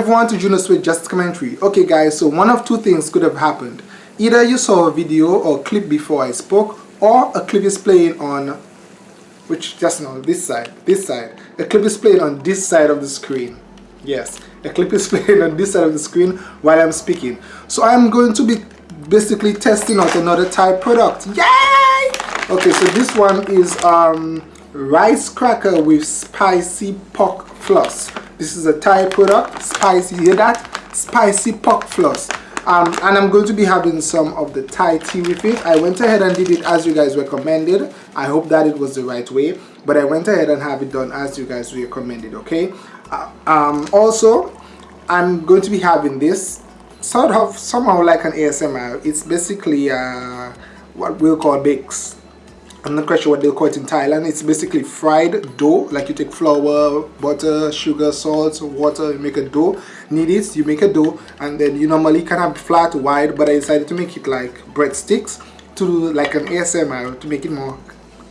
Everyone to Juno Sweet Just Commentary. Okay guys, so one of two things could have happened. Either you saw a video or clip before I spoke, or a clip is playing on, which just now, this side, this side. A clip is playing on this side of the screen. Yes, a clip is playing on this side of the screen while I'm speaking. So I'm going to be basically testing out another Thai product. Yay! Okay, so this one is um, rice cracker with spicy pork floss. This is a Thai product, spicy, hear that? Spicy pork floss. Um, and I'm going to be having some of the Thai tea with it. I went ahead and did it as you guys recommended. I hope that it was the right way, but I went ahead and have it done as you guys recommended, okay? Uh, um, also, I'm going to be having this sort of somehow like an ASMR. It's basically uh, what we'll call bakes. I'm not quite sure what they'll call it in Thailand. It's basically fried dough. Like you take flour, butter, sugar, salt, water, you make a dough. Knead it, you make a dough, and then you normally kind of flat, wide, but I decided to make it like breadsticks to do like an ASMR to make it more,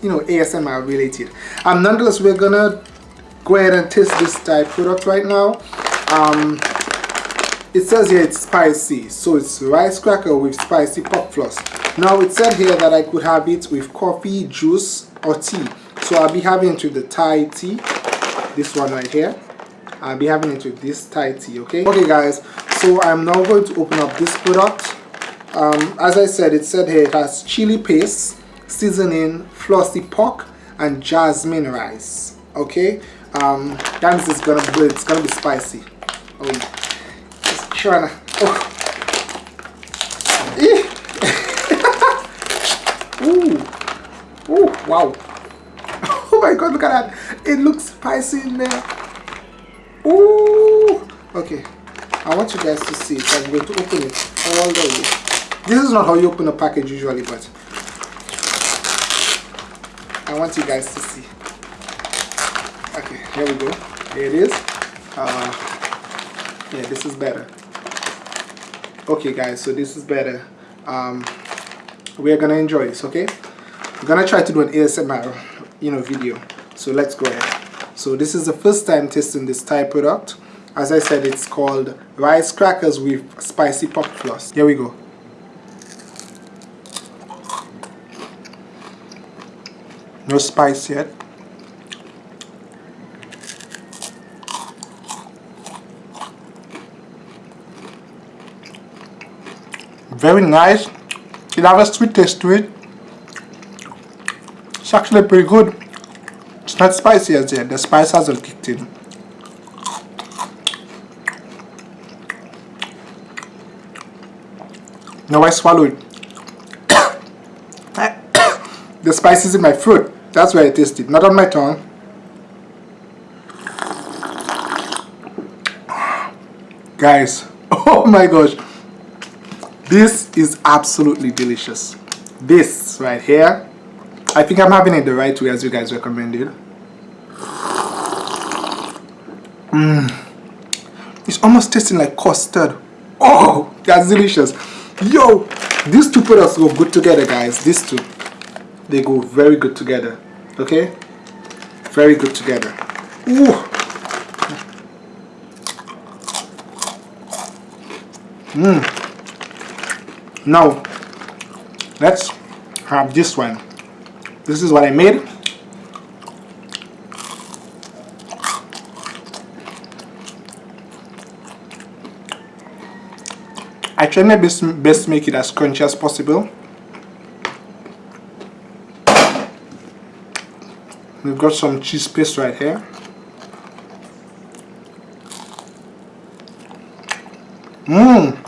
you know, ASMR related. Um, nonetheless, we're gonna go ahead and test this Thai product right now. Um, it says here it's spicy, so it's rice cracker with spicy pork floss. Now it said here that I could have it with coffee, juice or tea. So I'll be having it with the Thai tea, this one right here. I'll be having it with this Thai tea, okay? Okay guys, so I'm now going to open up this product. Um, as I said, it said here it has chili paste, seasoning, flossy pork and jasmine rice, okay? Um, that means it's gonna be, it's gonna be spicy. Oh, trying to, oh. Ooh. Ooh, wow. Oh my god, look at that. It looks spicy in there. Ooh. Okay. I want you guys to see it. I'm going to open it all the way. This is not how you open a package usually, but I want you guys to see. Okay, here we go. Here it is. Uh, yeah, this is better. Okay, guys, so this is better. Um, we're gonna enjoy this okay? I'm gonna try to do an asmr you know video. So let's go ahead. So this is the first time testing this Thai product. As i said it's called rice crackers with spicy pork floss. Here we go. No spice yet very nice it has a sweet taste to it. It's actually pretty good. It's not spicy as yet. The spice hasn't kicked in. Now I swallow it. the spice is in my throat. That's where I taste it, not on my tongue. Guys, oh my gosh. This is absolutely delicious. This right here, I think I'm having it the right way as you guys recommended. Mmm. It's almost tasting like custard. Oh, that's delicious. Yo, these two products go good together, guys. These two, they go very good together. Okay? Very good together. Ooh. Mmm now let's have this one. This is what I made. I try my best, best to make it as crunchy as possible. We've got some cheese paste right here. Mmm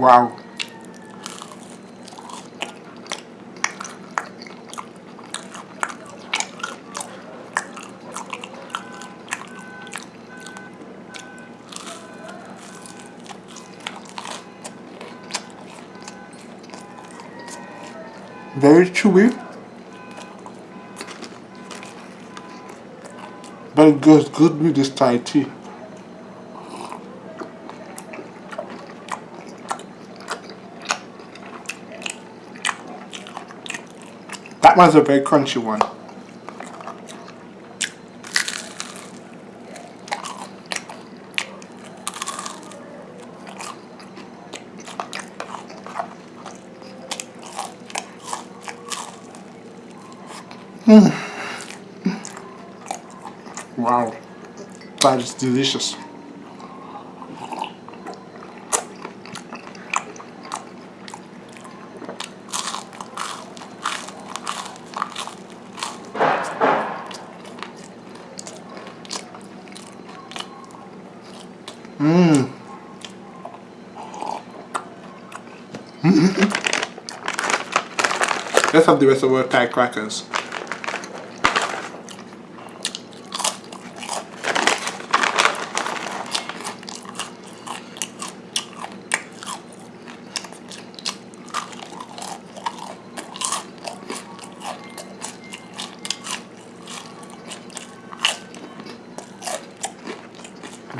Wow. Very chewy. but it goes good with this Thai tea. That one's a very crunchy one. Mm. Wow, that is delicious. Mm-hmm. Let's have the rest of our Thai crackers.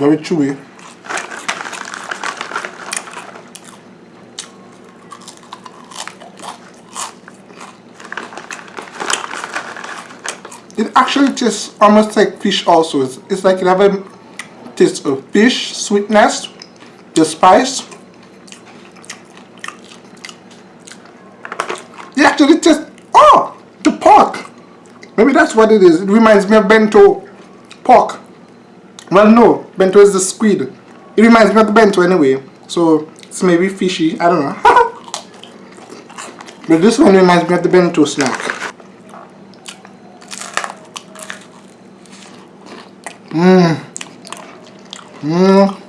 very chewy it actually tastes almost like fish also it's, it's like you have a taste of fish sweetness the spice it actually tastes oh the pork maybe that's what it is it reminds me of bento pork well, no, bento is the squid. It reminds me of the bento anyway. So, it's maybe fishy. I don't know. but this one reminds me of the bento snack. Mmm. Mmm.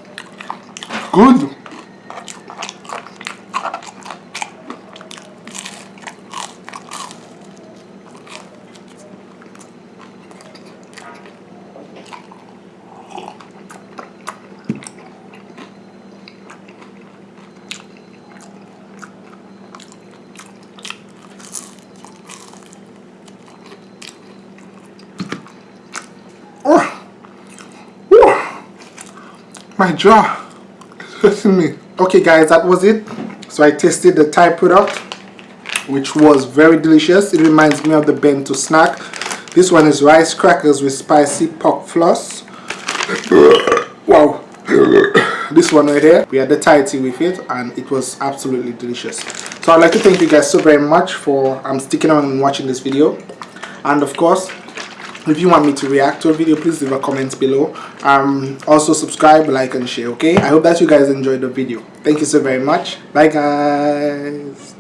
Good. My jaw hurting me. Okay guys that was it. So I tasted the Thai product which was very delicious. It reminds me of the bento snack. This one is rice crackers with spicy pork floss. Wow. This one right here we had the Thai tea with it and it was absolutely delicious. So I'd like to thank you guys so very much for um, sticking on and watching this video. And of course if you want me to react to a video please leave a comment below. Um also subscribe like and share okay? I hope that you guys enjoyed the video. Thank you so very much. Bye guys